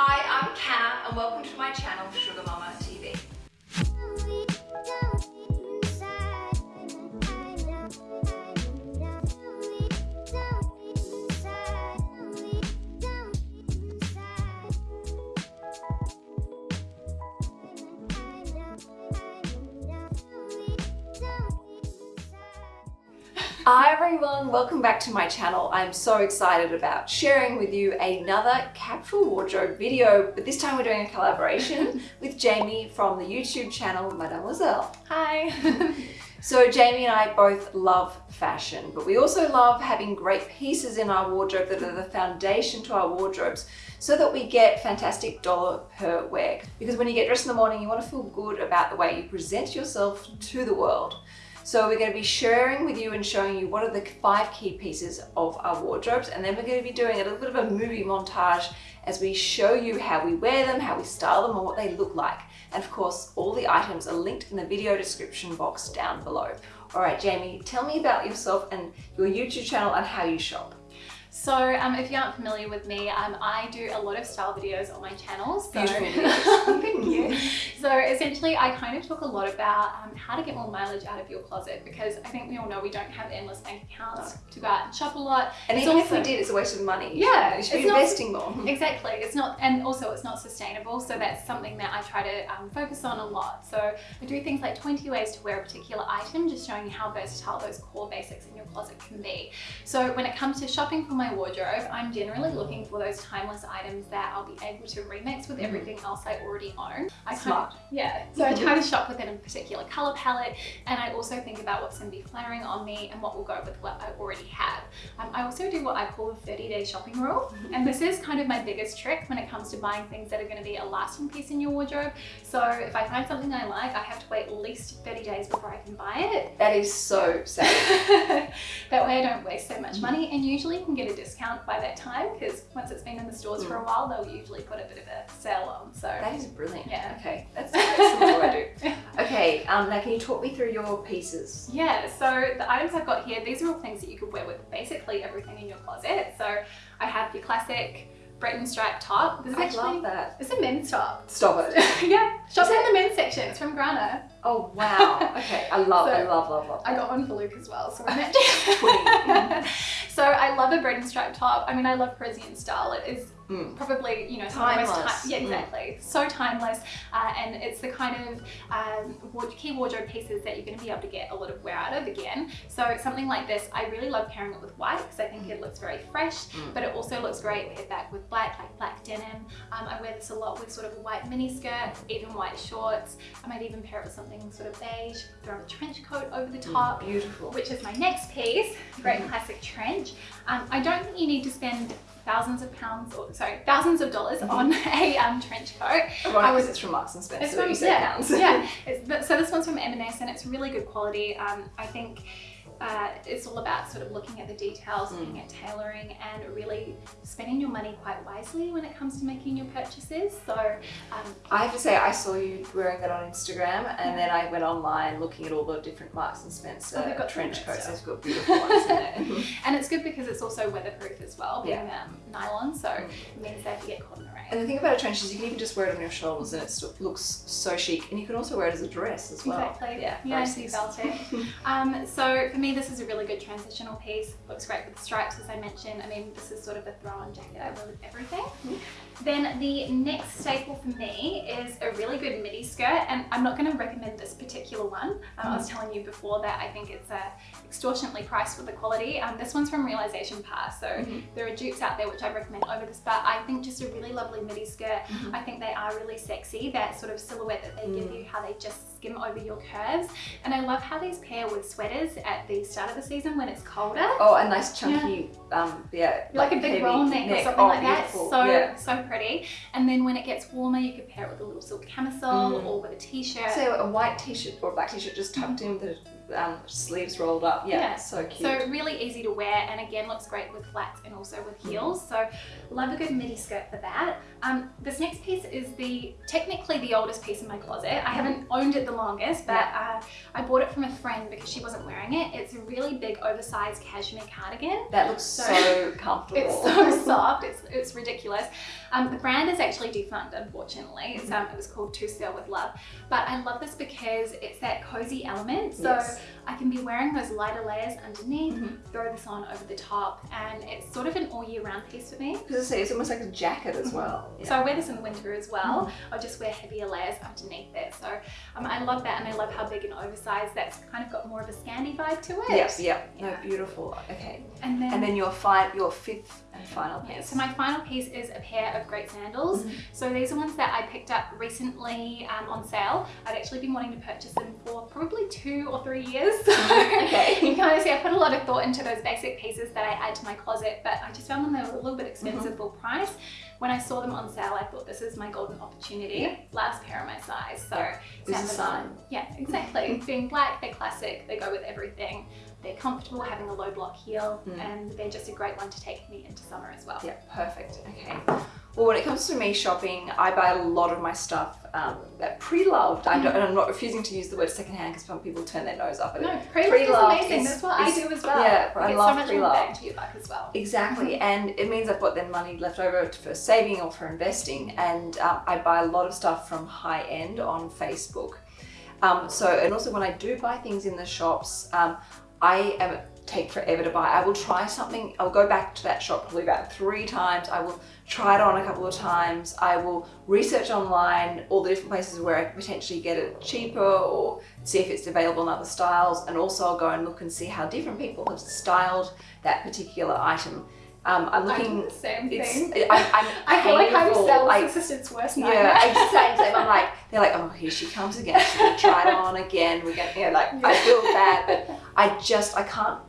Hi, I'm Kat and welcome to my channel SugarMamma TV. Hi everyone, welcome back to my channel. I'm so excited about sharing with you another capsule wardrobe video, but this time we're doing a collaboration with Jamie from the YouTube channel Mademoiselle. Hi! so Jamie and I both love fashion, but we also love having great pieces in our wardrobe that are the foundation to our wardrobes so that we get fantastic dollar per wear. Because when you get dressed in the morning, you want to feel good about the way you present yourself to the world. So we're going to be sharing with you and showing you what are the five key pieces of our wardrobes and then we're going to be doing a little bit of a movie montage as we show you how we wear them, how we style them and what they look like. And of course, all the items are linked in the video description box down below. All right, Jamie, tell me about yourself and your YouTube channel and how you shop. So um, if you aren't familiar with me, um, I do a lot of style videos on my channel. So, Thank you. So essentially I kind of talk a lot about um, how to get more mileage out of your closet because I think we all know we don't have endless bank accounts no. to go out and shop a lot. And it's even also, if we did, it's a waste of money. Yeah. You should be investing not, more. Exactly. It's not, and also it's not sustainable. So that's something that I try to um, focus on a lot. So I do things like 20 ways to wear a particular item, just showing you how versatile those core basics in your closet can be. So when it comes to shopping for my wardrobe, I'm generally looking for those timeless items that I'll be able to remix with mm. everything else I already own. I Smart. Kind of, yeah. So I try to shop within a particular color palette and I also think about what's going to be flaring on me and what will go with what I already have. Um, I also do what I call the 30 day shopping rule. Mm-hmm. And this is kind of my biggest trick when it comes to buying things that are going to be a lasting piece in your wardrobe. So if I find something I like, I have to wait at least 30 days before I can buy it. That is so sad. that way I don't waste so much money and usually you can get a discount by that time because once it's been in the stores mm. for a while they'll usually put a bit of a sale on so that is brilliant yeah okay that's, what I do okay um now can you talk me through your pieces yeah so the items I've got here these are all things that you could wear with basically everything in your closet so I have your classic Breton stripe top. This is I actually, love that. It's a men's top. Stop it. yeah. Shop in the men's section. It's from Grana. Oh wow. Okay. I love, so, I love, love, love. I got one for Luke as well. So, so I love a Breton stripe top. I mean, I love Parisian style. It is Mm. Probably, you know, timeless. Time, yeah, exactly. Mm. So timeless, uh, and it's the kind of um, key wardrobe pieces that you're going to be able to get a lot of wear out of again. So something like this, I really love pairing it with white because I think mm. it looks very fresh, mm. but it also looks great paired back with black, like black denim. Um, I wear this a lot with sort of a white mini skirt, even white shorts. I might even pair it with something sort of beige, throw a trench coat over the mm, top. beautiful. Which is my next piece, great mm. classic trench. Um, I don't think you need to spend thousands of pounds, or sorry, thousands of dollars mm -hmm. on a um, trench coat. Right, because it's from Marks and Spencer. It's from, yeah, pounds. yeah. so this one's from M&S and it's really good quality. Um, I think uh, it's all about sort of looking at the details, mm. looking at tailoring and really spending your money quite wisely when it comes to making your purchases. So um, I have to say I saw you wearing that on Instagram and yeah. then I went online looking at all the different Marks and Spencer oh, got trench coats. They've got beautiful ones in there. and it's good because it's also weatherproof as well, being yeah. um, nylon, so mm. it means that you get caught in the rain. And the thing about a trench is you can even just wear it on your shoulders and it looks so chic. And you can also wear it as a dress as well. Exactly. Yeah. Yeah, so you felt it. um, so for me, this is a really good transitional piece. Looks great with the stripes, as I mentioned. I mean, this is sort of a throw-on jacket I wear with everything. Mm -hmm. Then the next staple for me is a really good midi skirt and I'm not going to recommend this particular one. Um, mm. I was mm. telling you before that I think it's uh, extortionately priced for the quality. Um, this one's from Realisation Par so mm -hmm. there are dupes out there which I recommend over this but I think just a really lovely midi skirt. Mm -hmm. I think they are really sexy. That sort of silhouette that they give you, mm. how they just skim over your curves and I love how these pair with sweaters at the start of the season when it's colder. Oh a nice chunky yeah, um, yeah like, like, a big roll neck, neck, or something oh, like beautiful. that. So, yeah. so pretty. And then when it gets warmer, you could pair it with a little silk camisole mm. or with a t-shirt. So a white t-shirt or a black t-shirt just tucked mm. in with a um, sleeves rolled up. Yeah, Yeah. so cute. So really easy to wear and again looks great with flats and also with heels. So love a good midi skirt for that. Um, this next piece is the technically the oldest piece in my closet. I haven't owned it the longest, but uh, I bought it from a friend because she wasn't wearing it. It's a really big oversized cashmere cardigan. that looks so, So- comfortable. It's so soft, it's, it's ridiculous. Um, the brand is actually defunct, unfortunately. It's, um, it was called To Sell With Love. But I love this because it's that cozy element. So Yes. I can be wearing those lighter layers underneath, Mhm. throw this on over the top, and it's sort of an all year round piece for me. Because I say it's almost like a jacket as well. So I wear this in the winter as well. I'll just wear heavier layers underneath it. So um, I love that and I love how big and oversized that's kind of got more of a Scandi vibe to it. Yes, yeah, no, Yeah. beautiful. Okay, And then, and then your fi- your fifth and final yeah, piece. so my final piece is a pair of great sandals. Mhm. So these are ones that I picked up recently um, on sale. I'd actually been wanting to purchase them for probably two or three years. So mm-hmm. Okay. you can kind of see I put a lot of thought into those basic pieces that I add to my closet, but I just found them they were a little bit expensive mm-hmm. full price. When I saw them on sale, I thought this is my golden opportunity. Yeah. Last pair of my size. So Yeah. This is a them on. sign. Yeah, exactly. Mm-hmm. Being black, they're classic, they go with everything. They're comfortable having a low block heel Mm. and they're just a great one to take me into summer as well. Yeah, perfect. Okay. Well, when it comes to me shopping, I buy a lot of my stuff um, that pre-loved. I don't, and I'm not refusing to use the word secondhand because some people turn their nose up at it. No, pre-loved is amazing. is- That's what I do as well. yeah, I love so much pre-loved. to your buck as well. Exactly, and it means I've got then money left over for saving or for investing, and um, I buy a lot of stuff from high end on Facebook. Um, so, and also when I do buy things in the shops, um, I am take forever to buy. I will try something. I'll go back to that shop probably about three times. I will try it on a couple of times. I will research online all the different places where I could potentially get it cheaper or see if it's available in other styles. And also I'll go and look and see how different people have styled that particular item. Um, I'm looking. the same It's. thing. I, I'm I feel like I'm sales like- assistant's worst nightmare. yeah, exactly. same. I'm like, they're like, oh, here she comes again. She's gonna try it on again. We're gonna, you know, like, I feel bad, but I just, I can't,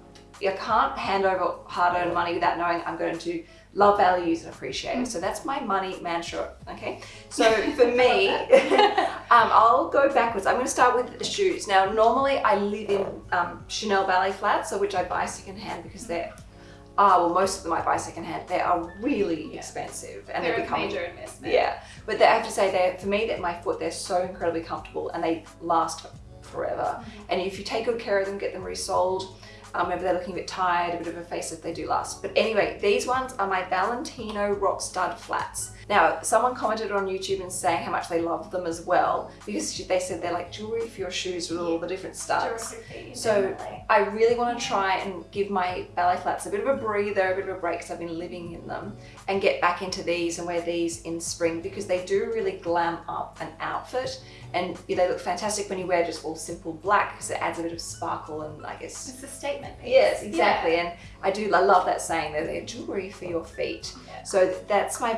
I can't hand over hard-earned money without knowing I'm going to love, value, use, and appreciate it. So that's my money mantra. Okay. So for me, um, I'll go backwards. I'm going to start with the shoes. Now, normally I live in um, Chanel ballet flats, so which I buy secondhand because they're. Ah, well, most of them I buy secondhand. They are really Yeah. expensive, and They're they're a becoming major investment. yeah, but they, I have to say, they for me, that my foot, they're so incredibly comfortable and they last forever. And if you take good care of them, get them resold, um, maybe they're looking a bit tired, a bit of a facelift, they do last. But anyway, these ones are my Valentino Rock Stud flats. Now, someone commented on YouTube and saying how much they love them as well because they said they're like jewelry for your shoes with all the different studs. So- definitely. I really want to try and give my ballet flats a bit of a breather, a bit of a break because I've been living in them, and get back into these and wear these in spring because they do really glam up an outfit, and they look fantastic when you wear just all simple black because it adds a bit of sparkle and I guess. It's a statement piece. Yes, exactly, Yeah. and I do. I love that saying that they're jewelry for your feet. Yeah. So that's my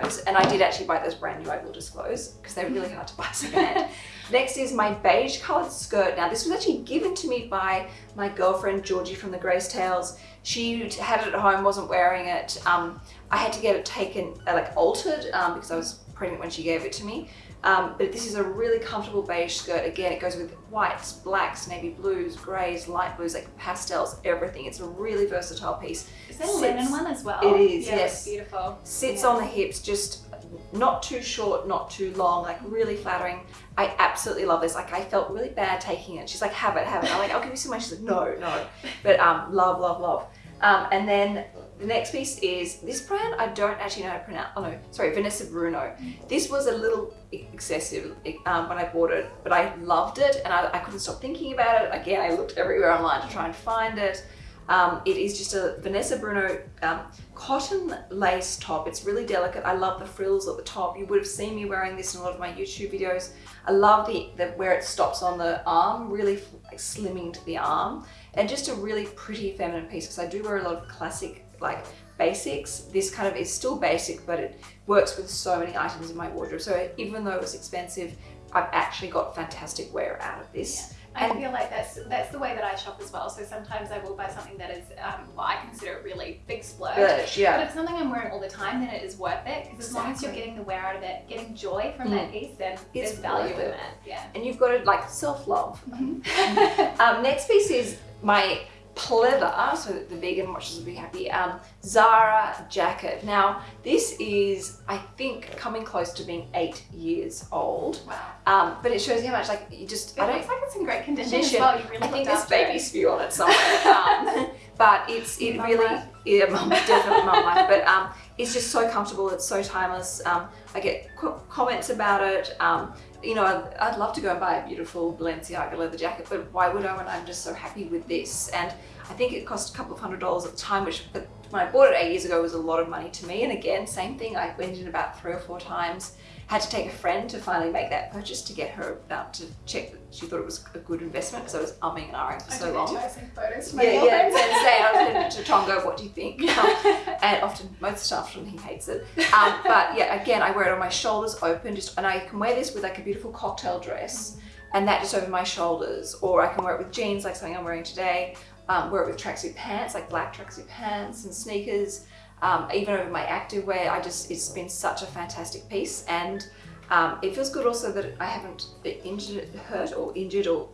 Valentinos, and I did actually buy those brand new. I will disclose because they're really hard to buy secondhand. Next is my beige coloured skirt. Now this was actually given to me by my girlfriend Georgie from the Grace Tales. She had it at home, wasn't wearing it. Um, I had to get it taken, uh, like altered, um, because I was pregnant when she gave it to me. Um, but this is a really comfortable beige skirt. Again, it goes with whites, blacks, navy blues, greys, light blues, like pastels, everything. It's a really versatile piece. Is that a linen one as well? It is, yeah, yes. Beautiful. Sits Yeah. on the hips, just not too short, not too long, like really flattering. I absolutely love this. Like I felt really bad taking it. She's like, have it, have it. I'm like, I'll give you some money. She's like, no, no. But um, love, love, love. Um, and then the next piece is this brand. I don't actually know how to pronounce. Oh no, sorry, Vanessa Bruno. This was a little excessive um, when I bought it, but I loved it and I, I couldn't stop thinking about it. Again, I looked everywhere online to try and find it. Um, it is just a Vanessa Bruno um, cotton lace top. It's really delicate. I love the frills at the top. You would have seen me wearing this in a lot of my YouTube videos. I love the, the where it stops on the arm, really like slimming to the arm, and just a really pretty feminine piece because I do wear a lot of classic like basics. This kind of is still basic, but it works with so many items in my wardrobe. So even though it was expensive, I've actually got fantastic wear out of this. I And- feel like that's that's the way that I shop as well. So sometimes I will buy something that is, um, well, I consider a really big splurge. But yeah. if it's something I'm wearing all the time, then it is worth it. Because as long as you're getting the wear out of it, getting joy from that piece, then It's there's value worth in it. Yeah. And you've got to like self-love. Mhm. Um, next piece is my pleather, so that the vegan watchers will be happy. Um, Zara jacket. Now, this is, I think, coming close to being eight years old. wow. Um, but it shows you how much, like, you just, It I don't looks like it's in great condition, Condition. as well. You really I think there's after it. baby spew on it somewhere. Um, but it's it Mum really life. yeah, mum, definitely mum life. But um, it's just so comfortable. It's so timeless. Um, I get comments about it. Um, you know, I'd, I'd love to go and buy a beautiful Balenciaga leather jacket, but why would I when I'm just so happy with this? And I think it cost a couple of hundred dollars at the time, which but when I bought it eight years ago was a lot of money to me. And again, same thing. I went in about three or four times. Had to take a friend to finally make that purchase to get her out to check that she thought it was a good investment because I was umming and ahhing for I so long. I photos to my Yeah, yeah. And say I was headed to Tonga. What do you think? Um, and often, most stuff, often he hates it. Um, but yeah, again, I wear it on my shoulders open, just and I can wear this with like a beautiful cocktail dress, and that just over my shoulders, or I can wear it with jeans, like something I'm wearing today. Um, wear it with tracksuit pants, like black tracksuit pants and sneakers. Um, even over my active wear, I just it's been such a fantastic piece, and um, it feels good also that I haven't injured, hurt, or injured, or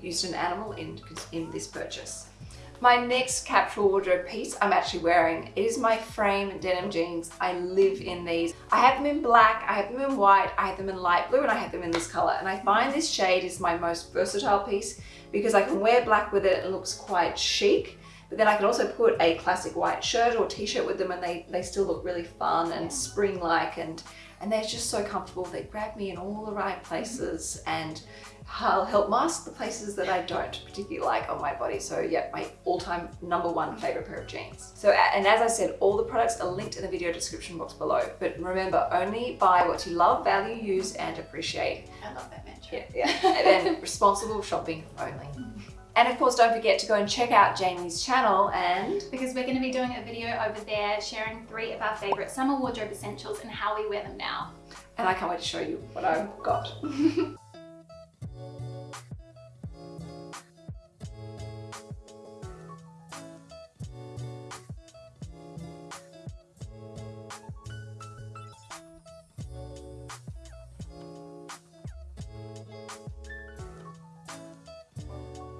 used an animal in in this purchase. My next capsule wardrobe piece I'm actually wearing. Is my frame denim jeans. I live in these. I have them in black, I have them in white, I have them in light blue, and I have them in this color. And I find this shade is my most versatile piece because I can wear black with it. And it looks quite chic. But then I can also put a classic white shirt or t-shirt with them and they, they still look really fun and spring-like and, and they're just so comfortable. They grab me in all the right places and I'll help mask the places that I don't particularly like on my body. So yeah, my all-time number one favorite pair of jeans. So, and as I said, all the products are linked in the video description box below. But remember, only buy what you love, value, use, and appreciate. I love that mantra. Yeah, yeah. and then responsible shopping only. And of course, don't forget to go and check out Jamie's channel and Because we're going to be doing a video over there sharing three of our favorite summer wardrobe essentials and how we wear them now. and I can't wait to show you what I've got.